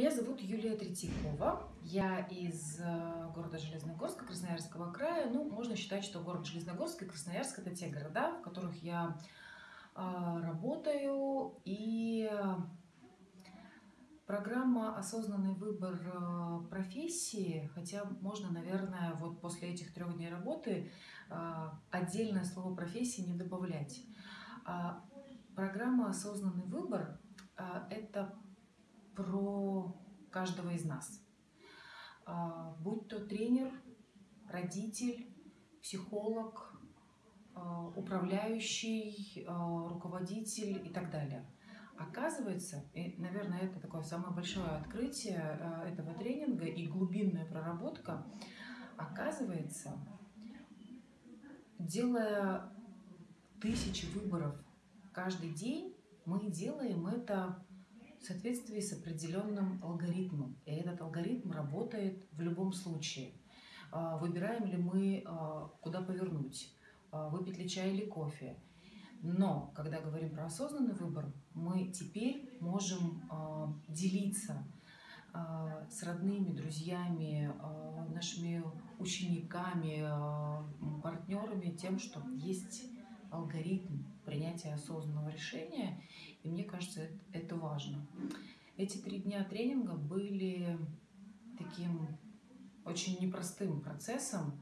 Меня зовут Юлия Третьякова. Я из э, города Железногорска, Красноярского края. Ну, можно считать, что город Железногорск и Красноярск – это те города, в которых я э, работаю. И программа «Осознанный выбор э, профессии», хотя можно, наверное, вот после этих трех дней работы отдельное слово «профессии» не добавлять. А программа «Осознанный выбор» – это про каждого из нас. А, будь то тренер, родитель, психолог, а, управляющий, а, руководитель и так далее. Оказывается, и, наверное, это такое самое большое открытие этого тренинга и глубинная проработка, оказывается, делая тысячи выборов каждый день, мы делаем это в соответствии с определенным алгоритмом. И этот алгоритм работает в любом случае. А, выбираем ли мы, а, куда повернуть, а, выпить ли чай или кофе. Но, когда говорим про осознанный выбор, мы теперь можем делиться с родными, друзьями, нашими учениками, партнерами тем, что есть алгоритм принятия осознанного решения, и мне кажется, это важно. Эти три дня тренинга были таким очень непростым процессом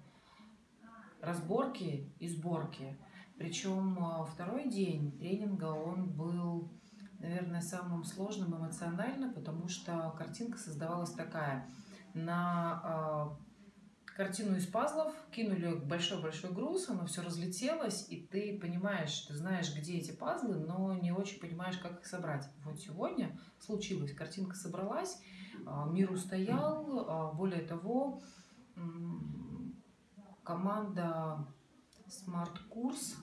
разборки и сборки. Причем а, второй день тренинга, он был, наверное, самым сложным эмоционально, потому что картинка создавалась такая. На а, картину из пазлов, кинули большой-большой груз, оно все разлетелось, и ты понимаешь, ты знаешь, где эти пазлы, но не очень понимаешь, как их собрать. Вот сегодня случилось, картинка собралась, а, мир устоял, а, более того, команда Smart Курс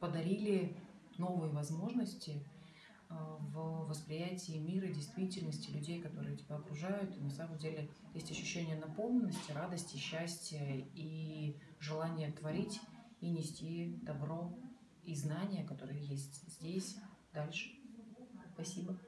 подарили новые возможности – в восприятии мира, действительности, людей, которые тебя окружают. И на самом деле есть ощущение наполненности, радости, счастья и желание творить и нести добро и знания, которые есть здесь, дальше. Спасибо.